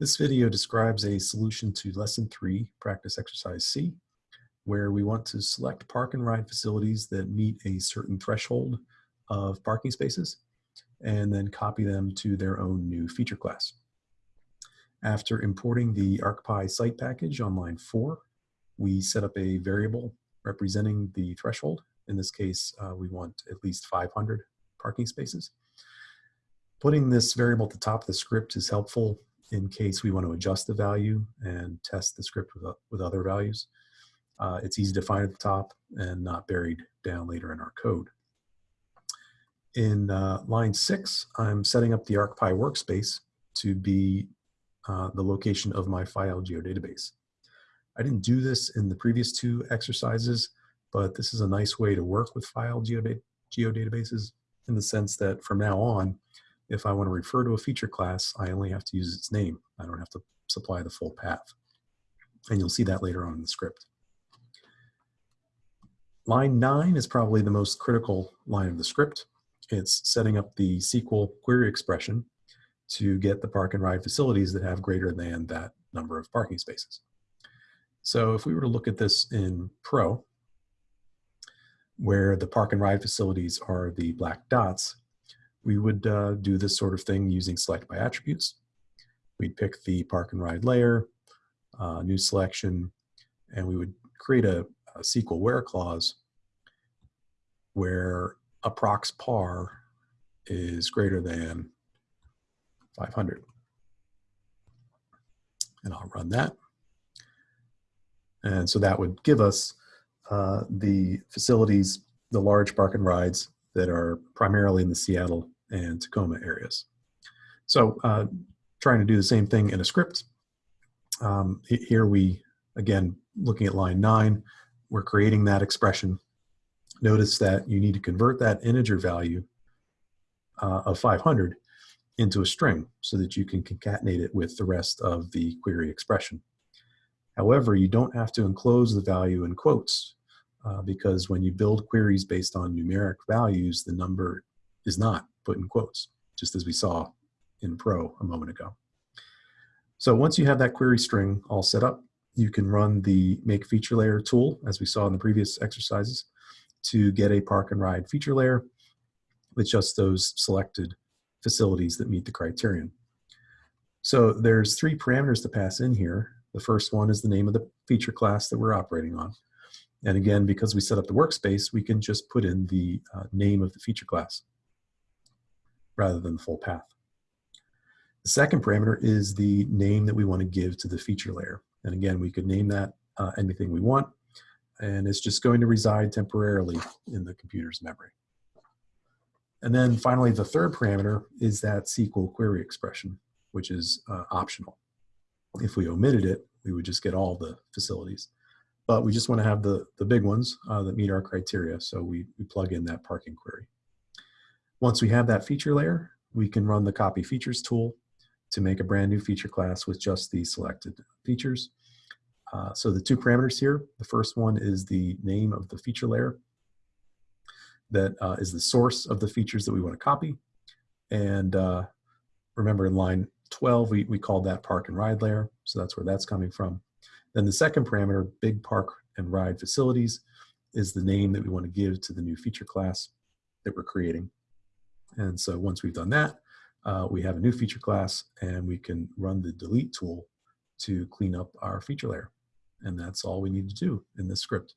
This video describes a solution to lesson three, practice exercise C, where we want to select park and ride facilities that meet a certain threshold of parking spaces and then copy them to their own new feature class. After importing the ArcPy site package on line four, we set up a variable representing the threshold. In this case, uh, we want at least 500 parking spaces. Putting this variable at the top of the script is helpful in case we want to adjust the value and test the script with, with other values. Uh, it's easy to find at the top and not buried down later in our code. In uh, line six, I'm setting up the ArcPy workspace to be uh, the location of my file geodatabase. I didn't do this in the previous two exercises, but this is a nice way to work with file geodatabases geodatabases in the sense that from now on, if I want to refer to a feature class, I only have to use its name. I don't have to supply the full path. And you'll see that later on in the script. Line nine is probably the most critical line of the script. It's setting up the SQL query expression to get the park and ride facilities that have greater than that number of parking spaces. So if we were to look at this in Pro, where the park and ride facilities are the black dots, we would uh, do this sort of thing using select by attributes. We'd pick the park and ride layer, uh, new selection, and we would create a, a SQL where clause where approx par is greater than 500. And I'll run that. And so that would give us uh, the facilities, the large park and rides that are primarily in the Seattle and Tacoma areas. So uh, trying to do the same thing in a script. Um, here we, again, looking at line nine, we're creating that expression. Notice that you need to convert that integer value uh, of 500 into a string so that you can concatenate it with the rest of the query expression. However, you don't have to enclose the value in quotes uh, because when you build queries based on numeric values, the number is not put in quotes, just as we saw in Pro a moment ago. So once you have that query string all set up, you can run the make feature layer tool, as we saw in the previous exercises, to get a park and ride feature layer with just those selected facilities that meet the criterion. So there's three parameters to pass in here. The first one is the name of the feature class that we're operating on. And again, because we set up the workspace, we can just put in the uh, name of the feature class rather than the full path. The second parameter is the name that we want to give to the feature layer. And again, we could name that uh, anything we want, and it's just going to reside temporarily in the computer's memory. And then finally, the third parameter is that SQL query expression, which is uh, optional. If we omitted it, we would just get all the facilities. But we just want to have the, the big ones uh, that meet our criteria, so we, we plug in that parking query. Once we have that feature layer, we can run the copy features tool to make a brand new feature class with just the selected features. Uh, so the two parameters here, the first one is the name of the feature layer that uh, is the source of the features that we want to copy. And uh, remember in line 12, we, we called that park and ride layer. So that's where that's coming from. Then the second parameter, big park and ride facilities, is the name that we want to give to the new feature class that we're creating. And so once we've done that, uh, we have a new feature class and we can run the delete tool to clean up our feature layer. And that's all we need to do in this script.